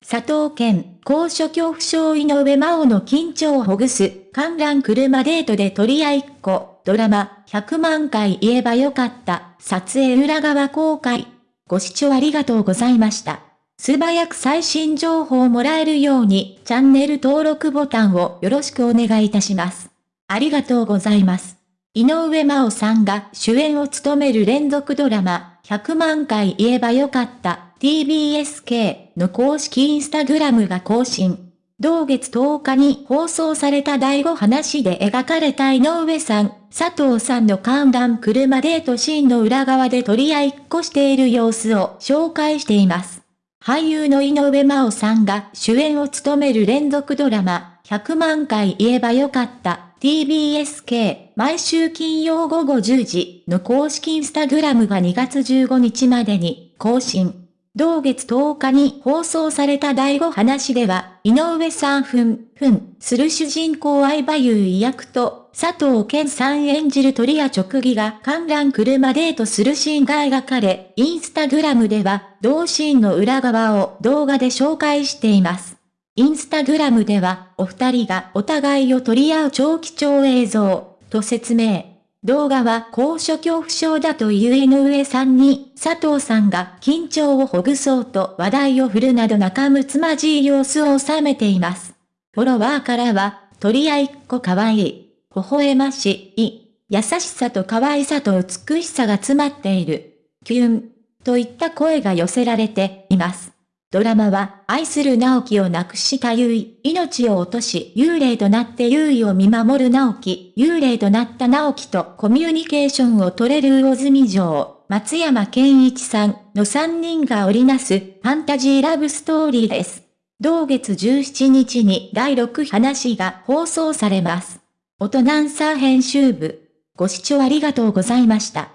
佐藤健、高所恐怖症井上真央の緊張をほぐす、観覧車デートで取り合いっ子、ドラマ、100万回言えばよかった、撮影裏側公開。ご視聴ありがとうございました。素早く最新情報をもらえるように、チャンネル登録ボタンをよろしくお願いいたします。ありがとうございます。井上真央さんが主演を務める連続ドラマ、100万回言えばよかった、TBSK の公式インスタグラムが更新。同月10日に放送された第5話で描かれた井上さん、佐藤さんの観覧車デートシーンの裏側で取り合いっこしている様子を紹介しています。俳優の井上真央さんが主演を務める連続ドラマ、100万回言えばよかった TBSK 毎週金曜午後10時の公式インスタグラムが2月15日までに更新。同月10日に放送された第5話では、井上さんふん、ふん、する主人公相葉優衣役と、佐藤健さん演じる鳥谷直義が観覧車デートするシーンが描かれ、インスタグラムでは、同シーンの裏側を動画で紹介しています。インスタグラムでは、お二人がお互いを取り合う超貴重映像、と説明。動画は高所恐怖症だという井上さんに、佐藤さんが緊張をほぐそうと話題を振るなど仲睦まじい様子を収めています。フォロワーからは、取り合いっ子かわいい、微笑ましい、優しさと可愛さと美しさが詰まっている、キュン、といった声が寄せられています。ドラマは、愛する直樹を亡くした優衣、命を落とし、幽霊となって優衣を見守る直樹、幽霊となった直樹とコミュニケーションを取れる魚住城、松山健一さんの3人が織りなす、ファンタジーラブストーリーです。同月17日に第6話が放送されます。音ナンサー編集部。ご視聴ありがとうございました。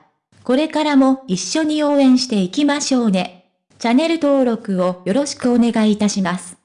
これからも一緒に応援していきましょうね。チャンネル登録をよろしくお願いいたします。